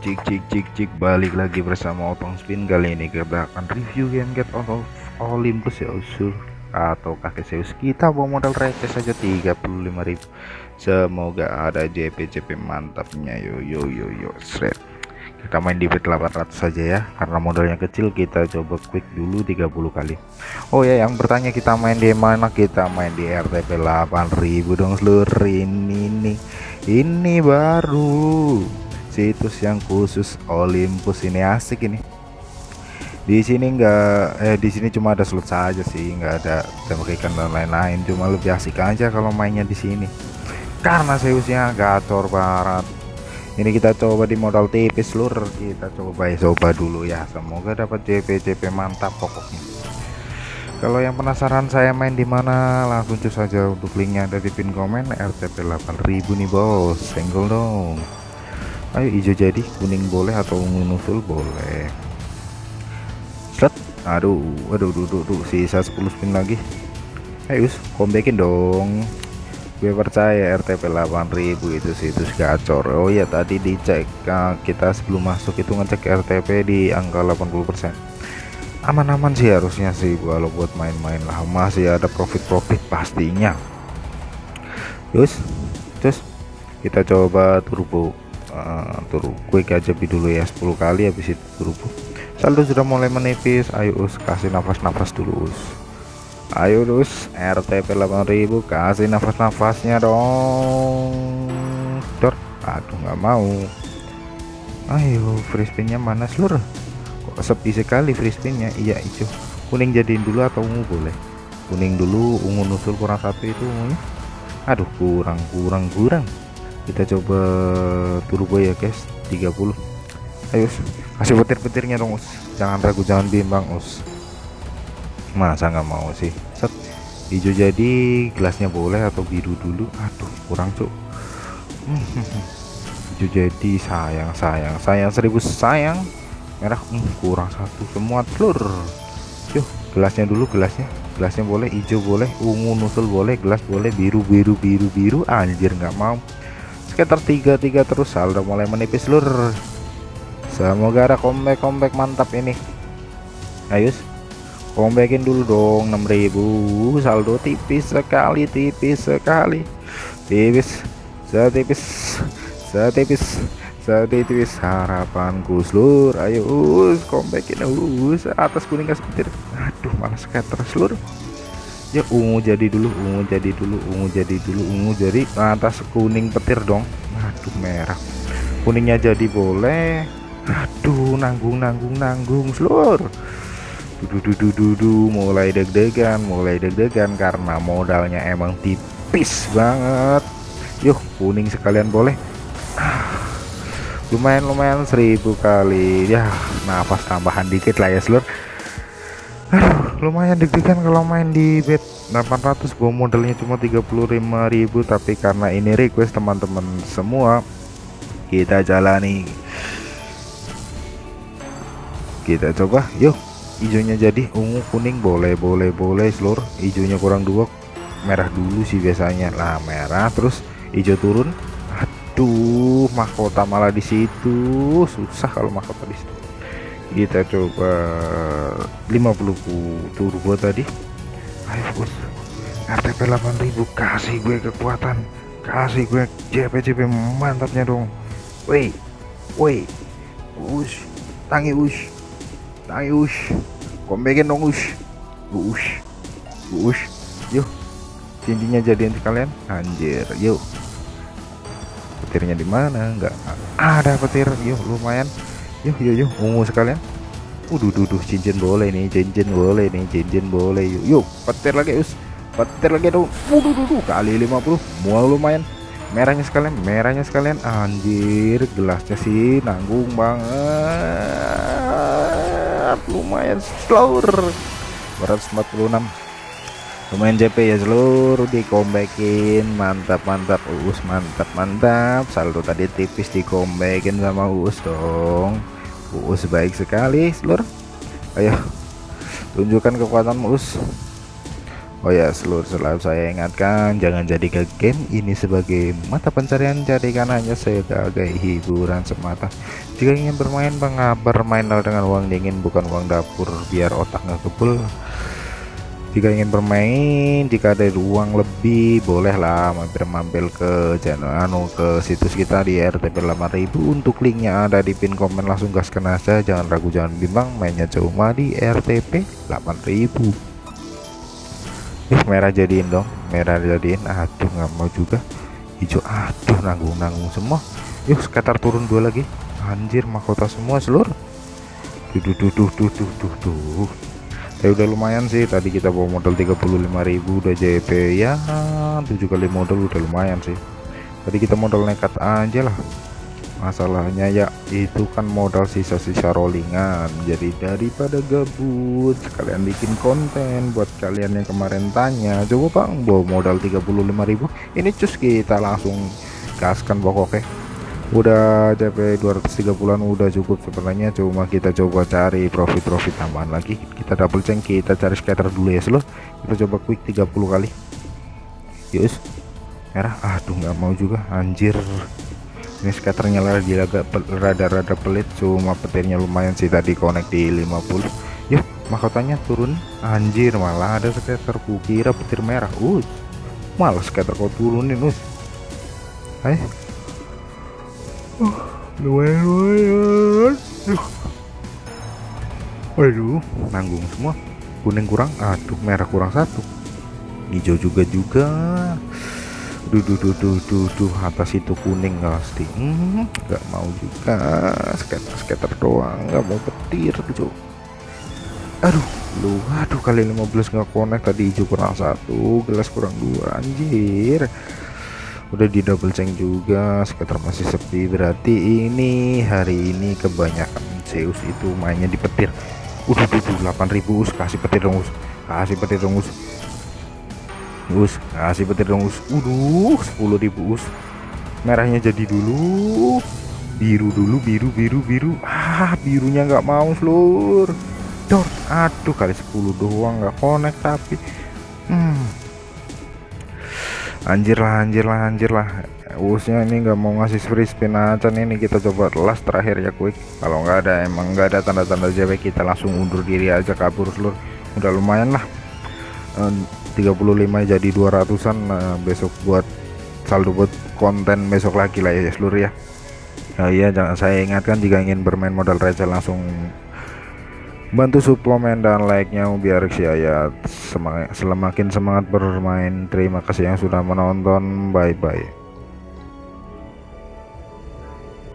cik cik cik cik balik lagi bersama Otong Spin. Kali ini kita akan review game get out of Olympus ya usul atau kakek Zeus. Kita bawa modal receh saja 35.000 semoga ada JP JP mantapnya. Yo yo yo yo shred kita main di bet 800 saja ya karena modalnya kecil kita coba quick dulu 30 kali. Oh ya yang bertanya kita main di mana? Kita main di RTP 8000 dong seluruh ini nih. Ini baru situs yang khusus Olympus ini. Asik ini. Di sini enggak eh di sini cuma ada slot saja sih enggak ada tembak ikan dan lain-lain. Cuma lebih asik aja kalau mainnya di sini. Karena Zeusnya gacor barat. Ini kita coba di modal tipis lur kita coba ya coba dulu ya. Semoga dapat JP JP mantap pokoknya. Kalau yang penasaran saya main di mana langsung cus saja untuk linknya ada di pin komen RTP 8000 nih bos. Senggol dong ayo hijau jadi kuning boleh atau ungu nusul boleh. Set. Aduh aduh duduk duduk sisa 10 spin lagi. Ayo kombekin dong. Gue percaya RTP 8000 itu situs gacor. Oh ya tadi dicek nah, kita sebelum masuk itu ngecek RTP di angka 80% aman-aman sih harusnya sih kalau buat main-main lah. Masih ada profit-profit pastinya. Terus terus kita coba turbo uh, turbo quick aja dulu ya 10 kali habis itu turbo saldo sudah mulai menipis ayo us kasih nafas-nafas dulu us. Ayo us RTP 8000 kasih nafas-nafasnya dong. Dor aduh nggak mau. Ayo free mana seluruh kok sepi sekali free iya hijau kuning jadiin dulu atau ungu boleh? Kuning dulu ungu nusul kurang satu itu ungunya. Aduh kurang kurang kurang kita coba turbo ya guys. 30 ayo kasih petir-petirnya dong us. Jangan ragu jangan bimbang us. Masa nggak mau sih? Set. Hijau jadi gelasnya boleh atau biru dulu? Aduh kurang cuk. Hijau jadi sayang sayang sayang. Seribu sayang. Merah hmm, kurang satu. Semua telur. Yuk gelasnya dulu gelasnya. Gelasnya boleh hijau boleh ungu nusul boleh gelas boleh biru biru biru biru. Anjir nggak mau sekitar tiga tiga terus saldo mulai menipis lur. Semoga ada comeback comeback mantap ini. Ayo comebackin dulu dong 6000 saldo tipis sekali tipis sekali. Tipis setipis setipis setipis. Harapanku seluruh ayo us comebackin. Us atas kuning kasih petir. Aduh malah scatter seluruh ya ungu jadi dulu ungu jadi dulu ungu jadi dulu ungu jadi atas kuning petir dong. Aduh merah. Kuningnya jadi boleh. Aduh nanggung nanggung nanggung seluruh dudu dudu mulai deg-degan mulai deg-degan karena modalnya emang tipis banget. Yuk kuning sekalian boleh. Lumayan lumayan seribu kali. Ya nafas tambahan dikit lah ya seluruh lumayan deg-degan kalau main di bet 800 bawa modalnya cuma 35.000 tapi karena ini request teman-teman semua kita jalani. Kita coba yuk. Hijaunya jadi ungu kuning boleh boleh boleh seluruh. Hijaunya kurang dua merah dulu sih biasanya. Lah merah terus hijau turun. Aduh mahkota malah di situ. Susah kalau mahkota di situ kita coba 50 turbo tadi. Ayo bos. RTP 8000 kasih gue kekuatan. Kasih gue JP JP mantapnya dong. Woi woi. Ush tangi ush. Tangi ush. Kombekin dong ush. Ush. Ush. Yuk cincinnya jadian sekalian anjir yuk. Petirnya di mana? Enggak ada petir. Yuk lumayan yuk yuk yuk ungu sekalian. Udah duduh cincin boleh nih cincin boleh nih cincin boleh. Yuk yuk petir lagi us. Petir lagi dong Udah duduh kali 50 mual lumayan. Merahnya sekalian merahnya sekalian. Anjir gelasnya sih nanggung banget. Lumayan slower 146 lumayan JP ya seluruh dikombekin mantap mantap. Us mantap mantap. Saldo tadi tipis dikombekin sama us dong Uus baik sekali seluruh ayo tunjukkan kekuatan Uus. Oh ya seluruh selalu saya ingatkan jangan jadikan game ini sebagai mata pencarian jadikan hanya sebagai hiburan semata. Jika ingin bermain bermain dengan uang dingin bukan uang dapur biar otak nggak kebul jika ingin bermain jika ada uang lebih bolehlah mampir-mampir ke channel anu ke situs kita di RTP 8000 untuk linknya ada di pin komen langsung gaskan aja. Jangan ragu jangan bimbang mainnya cuma di RTP 8000 Ih, merah jadiin dong merah jadiin. Aduh nggak mau juga. Hijau aduh nanggung-nanggung semua. Yuk sekitar turun dua lagi. Anjir mahkota semua seluruh. Duh duh duh duh duh duh, duh ya udah lumayan sih tadi kita bawa modal 35.000 udah JP ya 7 kali modal udah lumayan sih. Tadi kita modal nekat aja lah. Masalahnya ya itu kan modal sisa-sisa rollingan. Jadi daripada gabut sekalian bikin konten buat kalian yang kemarin tanya coba bang bawa modal 35.000 ini cus kita langsung gaskan pokoknya udah CP 230an udah cukup sebenarnya. Cuma kita coba cari profit-profit tambahan lagi. Kita double check kita cari scatter dulu ya slow. Kita coba quick 30 kali. Yus merah. Aduh nggak mau juga. Anjir. Ini skaternya lagi agak rada-rada pelit. Cuma petirnya lumayan sih tadi connect di 50 yuk mahkotanya turun. Anjir malah ada skater kukira petir merah. Us malah skater kau turunin us hai lumayan lumayan. Uh. waduh nanggung semua. Kuning kurang aduh merah kurang satu. Hijau juga juga. Duh duh duh atas itu kuning pasti. Nggak hmm, mau juga. Skater skater doang nggak mau petir tuh aduh lu aduh kali 15 nggak connect tadi hijau kurang satu gelas kurang dua anjir udah di double check juga skater masih sepi. Berarti ini hari ini kebanyakan Zeus itu mainnya di petir. Udah tuh 8000 us. Kasih petir dong us. Kasih petir dong us. Us kasih petir dong us. Uduh 10.000 us. Merahnya jadi dulu. Biru dulu biru biru biru. Ah birunya nggak mau seluruh dor aduh kali 10 doang nggak connect tapi. Anjir lah anjir lah anjir lah. Usnya ini nggak mau ngasih free spin aja nih ini kita coba last terakhir ya quick kalau nggak ada emang nggak ada tanda-tanda JW kita langsung undur diri aja kabur seluruh udah lumayan lah. 35 jadi 200an nah, besok buat saldo buat konten besok lagi lah ya seluruh ya. Nah, iya jangan saya ingatkan jika ingin bermain modal receh langsung bantu suplemen dan like-nya biar saya semangat semakin semangat bermain. Terima kasih yang sudah menonton. Bye bye